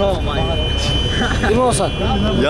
の前。今さん。や。